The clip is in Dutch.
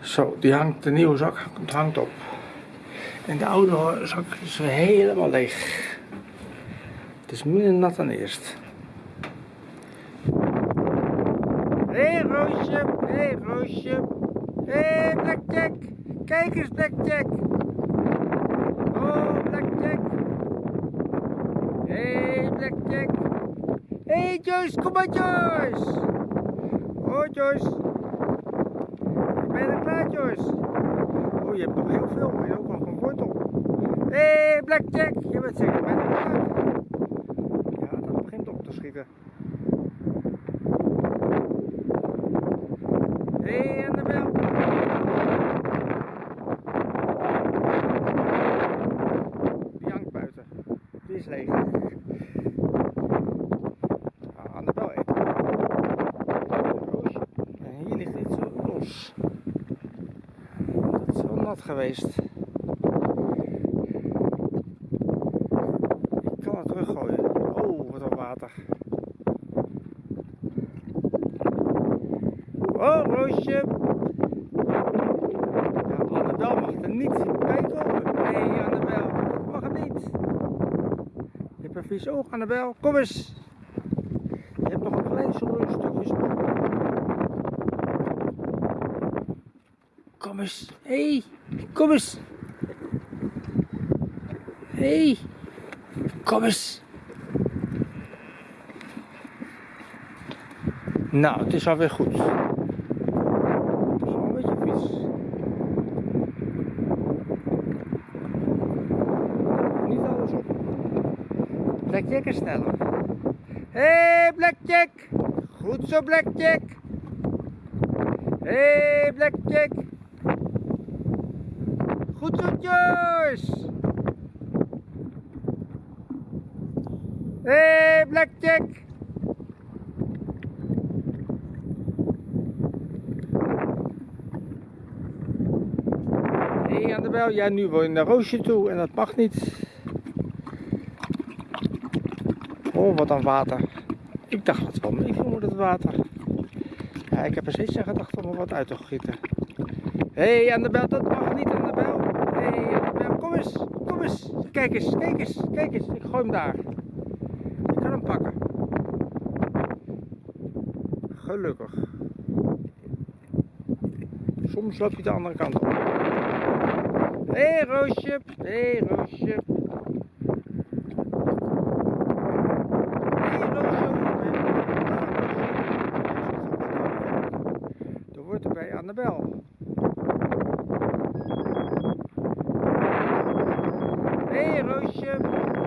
Zo, die hangt, de nieuwe zak hangt- op. En de oude zak is helemaal leeg. Het is minder nat dan eerst. Hé hey, Roosje, hé hey, Roosje. Hé hey, Blackjack, kijk eens Blackjack. Oh Blackjack. Hé hey, Blackjack. Hé hey, Joyce, kom maar Joyce. Oh Joyce. Ben je er klaar Joyce? Oh je hebt nog heel veel, maar je hebt ook nog een wortel. Hé hey, Blackjack, je bent zeker bijna klaar. Ja, dat begint op te schieten. Hé hey, Annabel. Die hangt buiten. Die is leeg. Ah, Annabel eet. Roosje. En hier ligt iets zo los. Nat geweest. Ik kan het teruggooien. Oh, wat een water. Oh, Roosje. Ja, Annabel mag er niet bij komen. Nee, Annabel, dat mag het niet. Je hebt een vies oog, Annabel. Kom eens. Je hebt nog een klein stukje Kom eens. Hé, hey, kom eens. Hé, hey, kom eens. Nou, het is alweer goed. Het is een beetje vies. Niet alles op. Blackjack is sneller. Hé, hey, Blackjack. Goed zo, Blackjack. Hé, hey, Blackjack. Goed hey, Blackjack. Hé, hey, Annabel. Ja, nu wil je naar Roosje toe en dat mag niet. Oh, wat een water. Ik dacht dat het wel meeviel met het water. Ja, ik heb er steeds aan gedacht om er wat uit te gieten. Hé, hey, Annabel, dat mag niet, Hey, Annabel, kom eens, kom eens. Kijk eens, kijk eens, kijk eens. Ik gooi hem daar. Ik kan hem pakken. Gelukkig. Soms loop je de andere kant op. Hé, hey, Roosje. Hé, hey, Roosje. Dan wordt er bij areia, não enxergo.